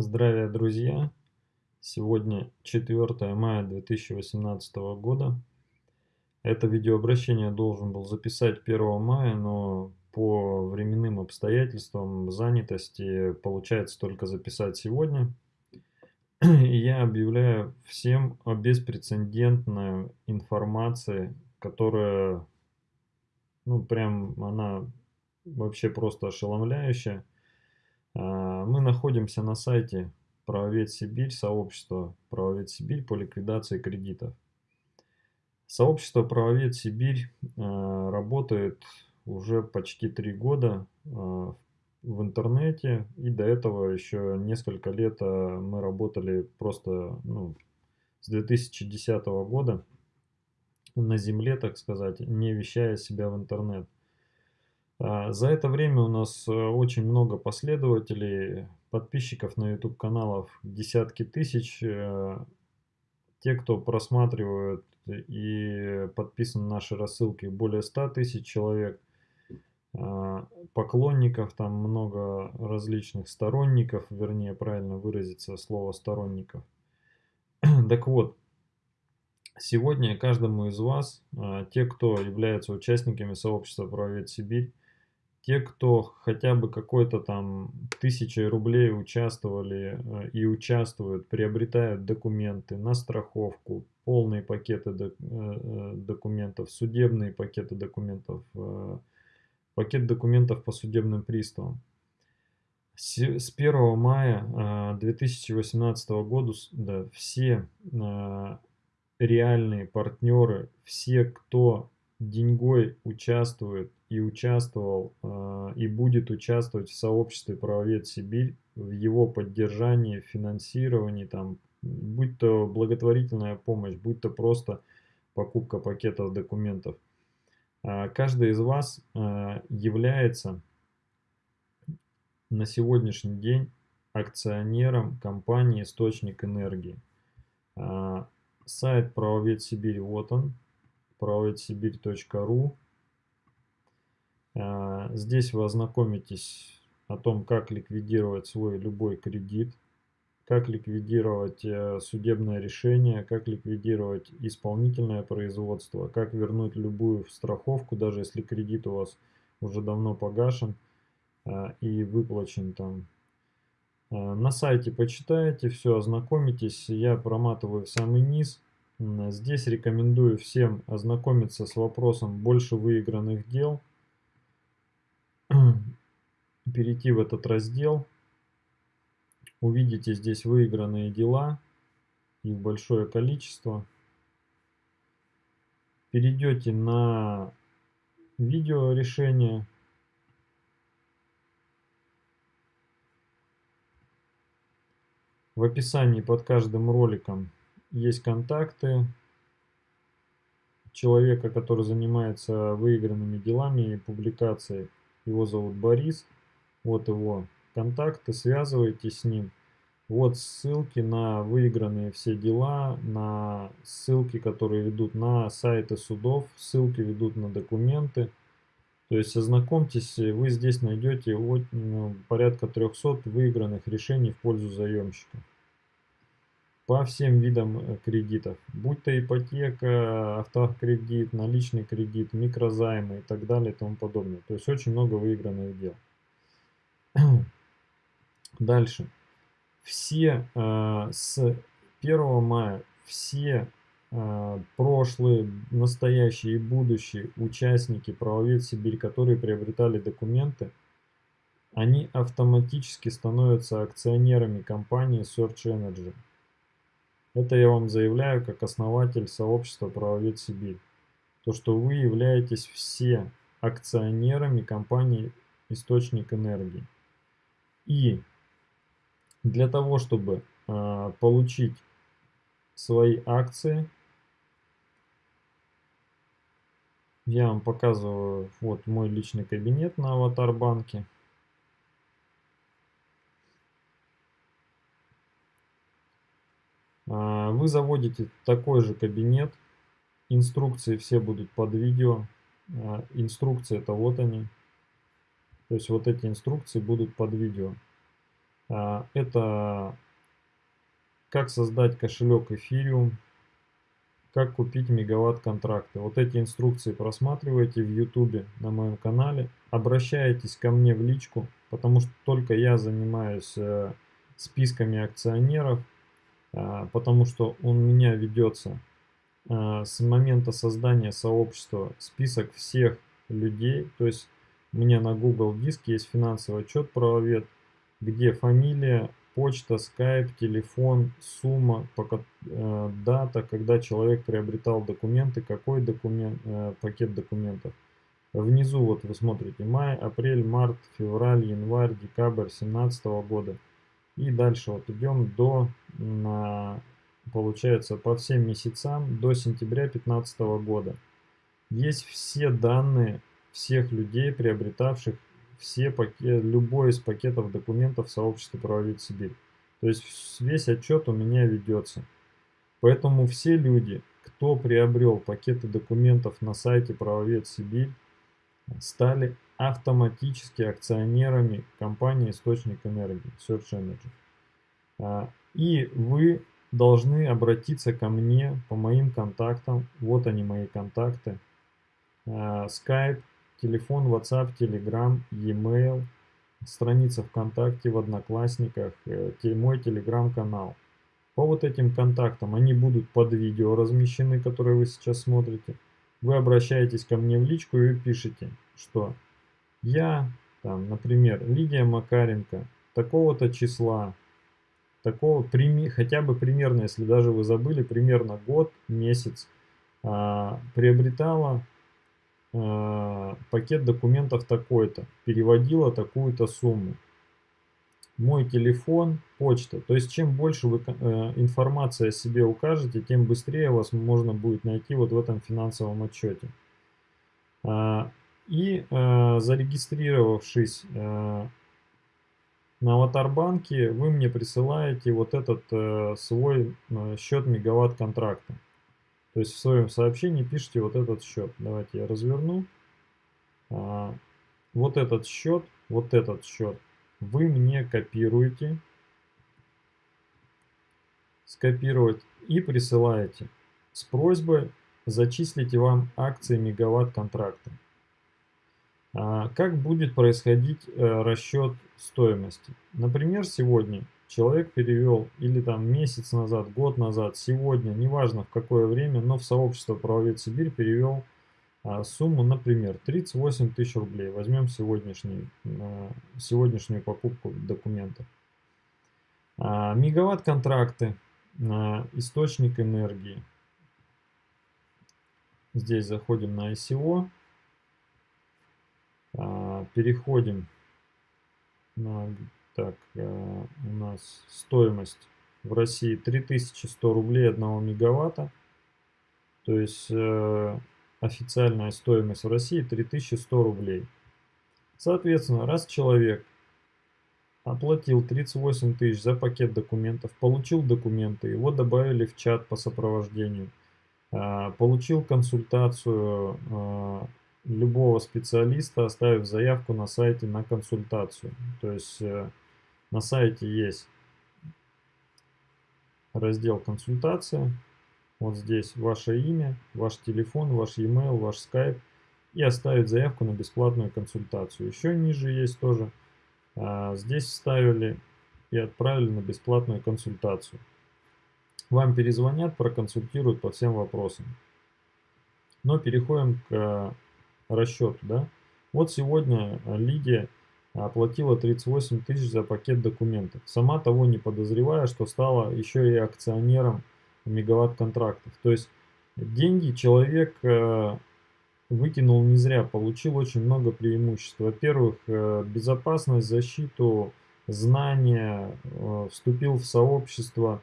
Здравия, друзья! Сегодня 4 мая 2018 года. Это видеообращение должен был записать 1 мая, но по временным обстоятельствам занятости получается только записать сегодня. И я объявляю всем о беспрецедентной информации, которая, ну прям она вообще просто ошеломляющая. А, мы находимся на сайте Правовед Сибирь, сообщество Правовед Сибирь по ликвидации кредитов. Сообщество Правовед Сибирь а, работает уже почти три года а, в интернете, и до этого еще несколько лет мы работали просто ну, с 2010 года на земле, так сказать, не вещая себя в интернет. А, за это время у нас э, очень много последователей, подписчиков на YouTube каналов, десятки тысяч. Э, те, кто просматривают и подписан на наши рассылки, более 100 тысяч человек. А, поклонников, там много различных сторонников, вернее, правильно выразиться слово сторонников. Так вот, сегодня каждому из вас, а, те, кто является участниками сообщества «Правовед Сибирь», те, кто хотя бы какой-то там тысячей рублей участвовали э, и участвуют, приобретают документы на страховку, полные пакеты э, э, документов, судебные пакеты документов, пакет документов по судебным приставам. С 1 мая 2018 года да, все реальные партнеры, все, кто деньгой участвует и участвовал э, и будет участвовать в сообществе правовед Сибирь, в его поддержании, финансировании, там, будь то благотворительная помощь, будь то просто покупка пакетов документов. Э, каждый из вас э, является на сегодняшний день акционером компании «Источник энергии». Сайт правовед Сибирь, вот он, правоведсибирь.ру а, здесь вы ознакомитесь о том, как ликвидировать свой любой кредит, как ликвидировать э, судебное решение, как ликвидировать исполнительное производство, как вернуть любую страховку, даже если кредит у вас уже давно погашен а, и выплачен там. А, на сайте почитаете, все, ознакомитесь. Я проматываю в самый низ. Здесь рекомендую всем ознакомиться с вопросом больше выигранных дел перейти в этот раздел. Увидите здесь выигранные дела, их большое количество. Перейдете на видео решение. В описании под каждым роликом есть контакты человека, который занимается выигранными делами и публикацией. Его зовут Борис. Вот его контакты, связывайтесь с ним. Вот ссылки на выигранные все дела, на ссылки, которые ведут на сайты судов, ссылки ведут на документы. То есть ознакомьтесь, вы здесь найдете ну, порядка 300 выигранных решений в пользу заемщика. По всем видам э, кредитов, будь то ипотека, автокредит, наличный кредит, микрозаймы и так далее и тому подобное. То есть очень много выигранных дел. Дальше. Все э, с 1 мая, все э, прошлые, настоящие и будущие участники правовед Сибирь, которые приобретали документы, они автоматически становятся акционерами компании Search Energy. Это я вам заявляю как основатель сообщества правовед Сибирь. То, что вы являетесь все акционерами компании Источник Энергии. И для того, чтобы э, получить свои акции, я вам показываю вот мой личный кабинет на Аватар банке. А, вы заводите такой же кабинет. Инструкции все будут под видео. А, инструкции это вот они. То есть вот эти инструкции будут под видео. Это как создать кошелек Ethereum, как купить мегаватт контракты. Вот эти инструкции просматривайте в YouTube на моем канале. Обращайтесь ко мне в личку, потому что только я занимаюсь э, списками акционеров, э, потому что у меня ведется э, с момента создания сообщества список всех людей. То есть у меня на Google диске есть финансовый отчет правовед, где фамилия, почта, скайп, телефон, сумма, пока, э, дата, когда человек приобретал документы, какой документ, э, пакет документов. Внизу вот вы смотрите май, апрель, март, февраль, январь, декабрь 2017 года. И дальше вот идем до, на, получается, по всем месяцам до сентября 2015 года. Есть все данные всех людей, приобретавших все пакет, любой из пакетов документов сообщества «Правовед Сибирь». То есть весь отчет у меня ведется. Поэтому все люди, кто приобрел пакеты документов на сайте «Правовед Сибирь», стали автоматически акционерами компании «Источник энергии» Search Energy. А, и вы должны обратиться ко мне по моим контактам. Вот они мои контакты. А, Skype телефон, WhatsApp, Telegram, e-mail, страница ВКонтакте, в Одноклассниках, э, мой Telegram-канал. По вот этим контактам они будут под видео размещены, которые вы сейчас смотрите. Вы обращаетесь ко мне в личку и пишете, что я, там, например, Лидия Макаренко, такого-то числа, такого, хотя бы примерно, если даже вы забыли, примерно год, месяц, а, приобретала Э, пакет документов такой-то, переводила такую-то сумму. Мой телефон, почта. То есть чем больше вы э, информации о себе укажете, тем быстрее вас можно будет найти вот в этом финансовом отчете. А, и э, зарегистрировавшись на аватарбанке, вы мне присылаете вот этот свой счет мегаватт контракта. То есть в своем сообщении пишите вот этот счет. Давайте я разверну. А, вот этот счет, вот этот счет вы мне копируете, скопировать и присылаете с просьбой зачислить вам акции мегаватт контракта. А, как будет происходить э, расчет стоимости? Например, сегодня человек перевел или там месяц назад, год назад, сегодня, неважно в какое время, но в сообщество правовед Сибирь перевел а, сумму, например, 38 тысяч рублей. Возьмем сегодняшний, а, сегодняшнюю покупку документов. А, мегаватт контракты, а, источник энергии. Здесь заходим на ICO, а, переходим на так, э, у нас стоимость в России 3100 рублей 1 мегаватта. То есть э, официальная стоимость в России 3100 рублей. Соответственно, раз человек оплатил 38 тысяч за пакет документов, получил документы, его добавили в чат по сопровождению, э, получил консультацию любого специалиста, оставив заявку на сайте на консультацию. То есть на сайте есть раздел консультация. Вот здесь ваше имя, ваш телефон, ваш e-mail, ваш Skype. И оставить заявку на бесплатную консультацию. Еще ниже есть тоже. А, здесь вставили и отправили на бесплатную консультацию. Вам перезвонят, проконсультируют по всем вопросам. Но переходим к расчету. Да? Вот сегодня Лидия оплатила 38 тысяч за пакет документов, сама того не подозревая, что стала еще и акционером мегаватт контрактов. То есть деньги человек э, выкинул не зря, получил очень много преимуществ. Во-первых, э, безопасность, защиту, знания, э, вступил в сообщество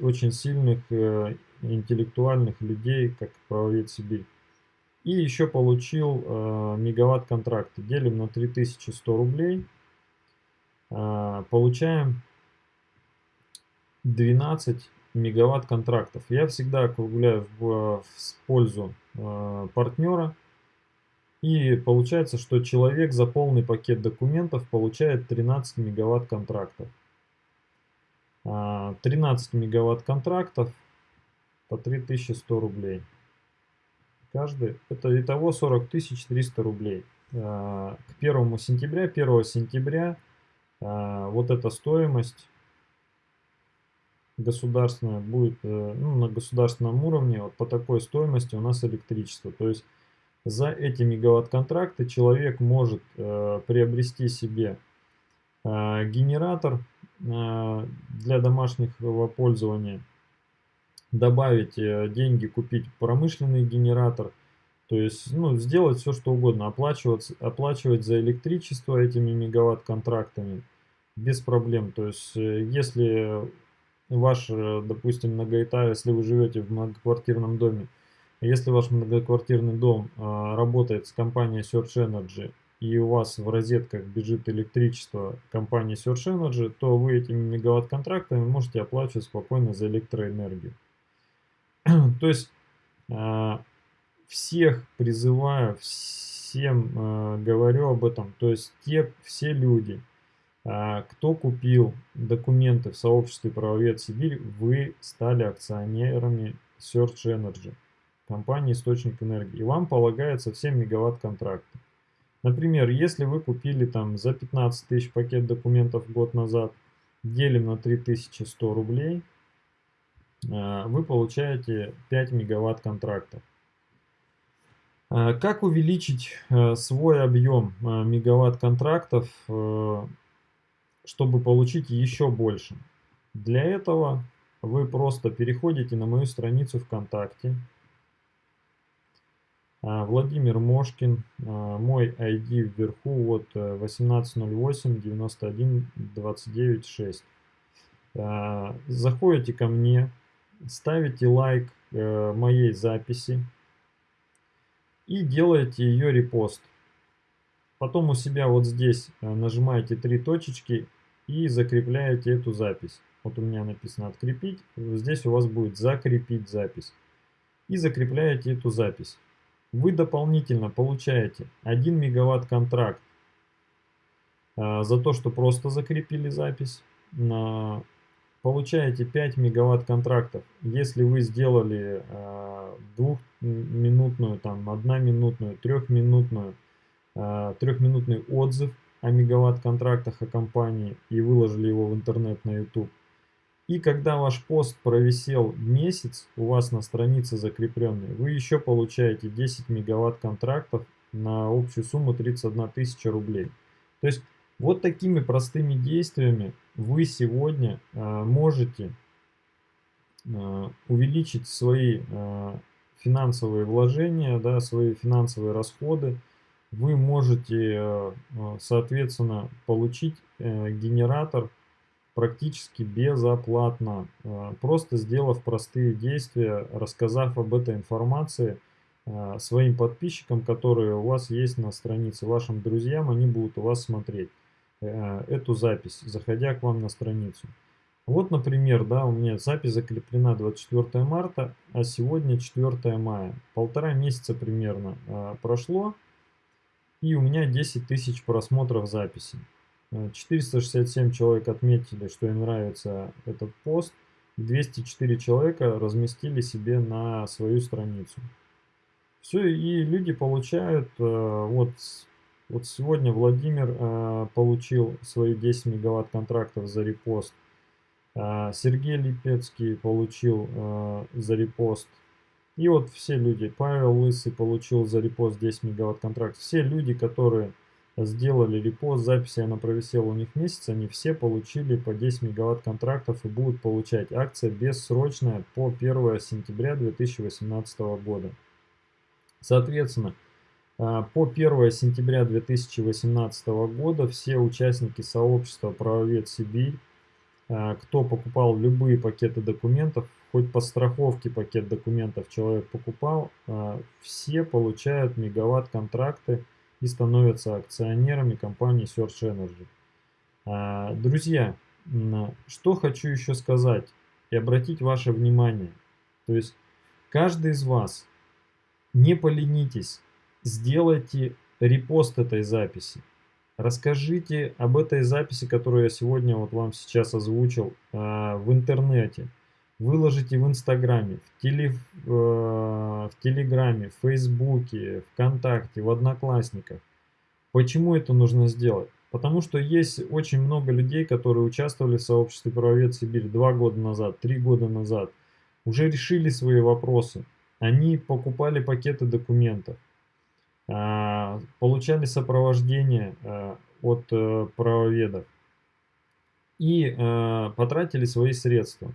очень сильных интеллектуальных людей, как правовед Сибирь. И еще получил э, мегаватт контракта. Делим на 3100 рублей. Э, получаем 12 мегаватт контрактов. Я всегда округляю в, в пользу э, партнера. И получается, что человек за полный пакет документов получает 13 мегаватт контрактов. 13 а, мегаватт контрактов по 3100 рублей. Каждый, это итого 40 300 рублей. А, к 1 сентября, 1 сентября а, вот эта стоимость государственная будет э, ну, на государственном уровне вот по такой стоимости у нас электричество. То есть за эти мегаватт-контракты человек может э, приобрести себе э, генератор э, для домашнего пользования, добавить э, деньги, купить промышленный генератор, то есть ну, сделать все, что угодно, оплачивать, оплачивать за электричество этими мегаватт-контрактами без проблем. То есть э, если ваш, э, допустим, многоэтаж, если вы живете в многоквартирном доме, если ваш многоквартирный дом а, работает с компанией Search Energy и у вас в розетках бежит электричество компании Search Energy, то вы этими мегаватт-контрактами можете оплачивать спокойно за электроэнергию. То есть а, всех призываю, всем а, говорю об этом, то есть те, все люди, кто купил документы в сообществе правовед Сибирь, вы стали акционерами Search Energy компании источник энергии. И вам полагается все мегаватт контракты. Например, если вы купили там за 15 тысяч пакет документов год назад, делим на 3100 рублей, вы получаете 5 мегаватт контрактов. Э, как увеличить э, свой объем мегаватт контрактов, чтобы получить еще больше? Для этого вы просто переходите на мою страницу ВКонтакте, Владимир Мошкин, мой ID вверху, вот 1808 91 29 6. Заходите ко мне, ставите лайк э, моей записи и делаете ее репост. Потом у себя вот здесь э, нажимаете три точечки и закрепляете эту запись. Вот у меня написано «Открепить», здесь у вас будет «Закрепить запись». И закрепляете эту запись вы дополнительно получаете 1 мегаватт контракт а, за то, что просто закрепили запись. Получаете 5 мегаватт контрактов, если вы сделали а, двухминутную, там, одноминутную, трехминутную, а, трехминутный отзыв о мегаватт контрактах о компании и выложили его в интернет на YouTube. И когда ваш пост провисел месяц у вас на странице закрепленной, вы еще получаете 10 мегаватт контрактов на общую сумму 31 тысяча рублей. То есть вот такими простыми действиями вы сегодня э, можете э, увеличить свои э, финансовые вложения, да, свои финансовые расходы. Вы можете, соответственно, получить генератор практически безоплатно, просто сделав простые действия, рассказав об этой информации своим подписчикам, которые у вас есть на странице, вашим друзьям, они будут у вас смотреть эту запись, заходя к вам на страницу. Вот, например, да, у меня запись закреплена 24 марта, а сегодня 4 мая. Полтора месяца примерно прошло, и у меня 10 тысяч просмотров записи. 467 человек отметили, что им нравится этот пост. 204 человека разместили себе на свою страницу. Все, и люди получают, э, вот, вот сегодня Владимир э, получил свои 10 мегаватт контрактов за репост. Э, Сергей Липецкий получил за репост. И вот все люди, Павел Лысый получил за репост 10 мегаватт контрактов. Все люди, которые сделали репост записи, она провисела у них месяц, они все получили по 10 мегаватт контрактов и будут получать. Акция бессрочная по 1 сентября 2018 года. Соответственно, по 1 сентября 2018 года все участники сообщества «Правовед Сибирь», а, кто покупал любые пакеты документов, хоть по страховке пакет документов человек покупал, а, все получают мегаватт контракты и становятся акционерами компании Search Energy. А, друзья, что хочу еще сказать и обратить ваше внимание. То есть каждый из вас не поленитесь, сделайте репост этой записи. Расскажите об этой записи, которую я сегодня вот вам сейчас озвучил а, в интернете. Выложите в Инстаграме, в, теле, э, в Телеграме, в Фейсбуке, ВКонтакте, в Одноклассниках. Почему это нужно сделать? Потому что есть очень много людей, которые участвовали в сообществе правовед Сибирь два года назад, три года назад. Уже решили свои вопросы. Они покупали пакеты документов. А, получали сопровождение а, от э, правоведов и а, потратили свои средства.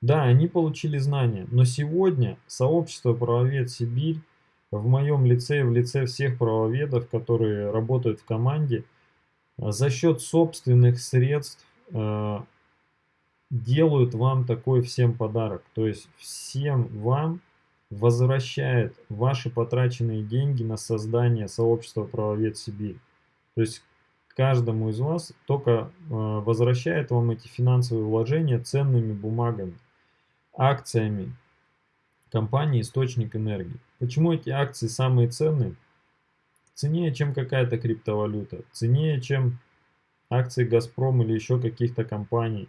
Да, они получили знания, но сегодня сообщество правовед Сибирь в моем лице и в лице всех правоведов, которые работают в команде, за счет собственных средств делают вам такой всем подарок. То есть всем вам возвращает ваши потраченные деньги на создание сообщества правовед Сибирь. То есть каждому из вас только э, возвращает вам эти финансовые вложения ценными бумагами, акциями компании «Источник энергии». Почему эти акции самые ценные? Ценнее, чем какая-то криптовалюта, ценнее, чем акции «Газпром» или еще каких-то компаний,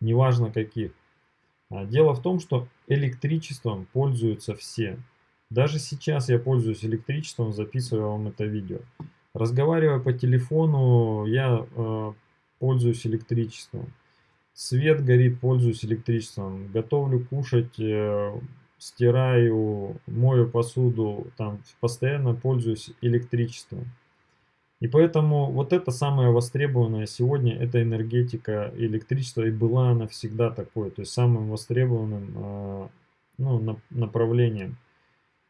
неважно каких. А, дело в том, что электричеством пользуются все. Даже сейчас я пользуюсь электричеством, записываю вам это видео. Разговаривая по телефону, я э, пользуюсь электричеством. Свет горит, пользуюсь электричеством. Готовлю кушать, э, стираю, мою посуду, там постоянно пользуюсь электричеством. И поэтому вот это самое востребованное сегодня, это энергетика электричества, и была она всегда такой, то есть самым востребованным э, ну, направлением.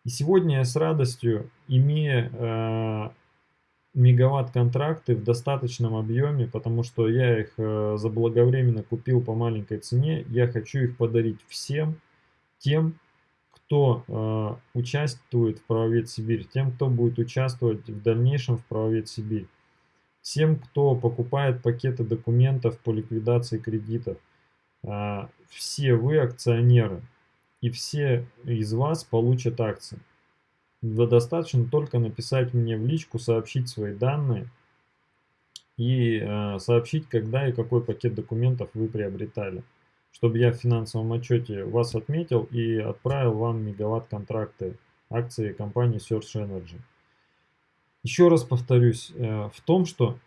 И сегодня я с радостью, имея э, мегаватт-контракты в достаточном объеме, потому что я их э, заблаговременно купил по маленькой цене, я хочу их подарить всем тем, кто э, участвует в правовед Сибирь, тем, кто будет участвовать в дальнейшем в правовед Сибирь, всем, кто покупает пакеты документов по ликвидации кредитов. Э, все вы акционеры, и все из вас получат акции. Достаточно только написать мне в личку, сообщить свои данные и э, сообщить, когда и какой пакет документов вы приобретали чтобы я в финансовом отчете вас отметил и отправил вам мегаватт-контракты акции компании Search Energy. Еще раз повторюсь э, в том, что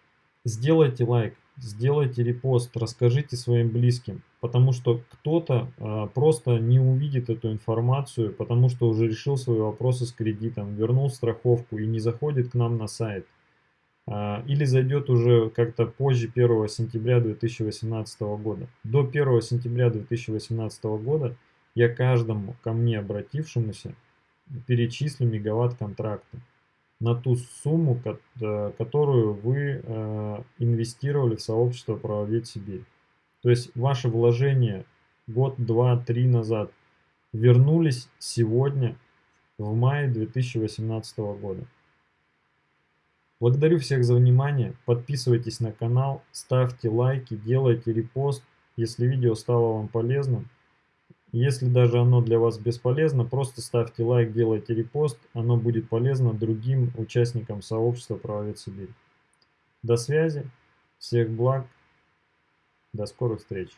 сделайте лайк, сделайте репост, расскажите своим близким, потому что кто-то э, просто не увидит эту информацию, потому что уже решил свои вопросы с кредитом, вернул страховку и не заходит к нам на сайт. А, или зайдет уже как-то позже 1 сентября 2018 года. До 1 сентября 2018 года я каждому ко мне обратившемуся перечислю мегаватт контракта на ту сумму, э, которую вы э, инвестировали в сообщество правовед Сибирь. То есть ваши вложения год, два, три назад вернулись сегодня в мае 2018 года. Благодарю всех за внимание, подписывайтесь на канал, ставьте лайки, делайте репост, если видео стало вам полезным. Если даже оно для вас бесполезно, просто ставьте лайк, делайте репост, оно будет полезно другим участникам сообщества Правовед Сибирь. До связи, всех благ, до скорых встреч.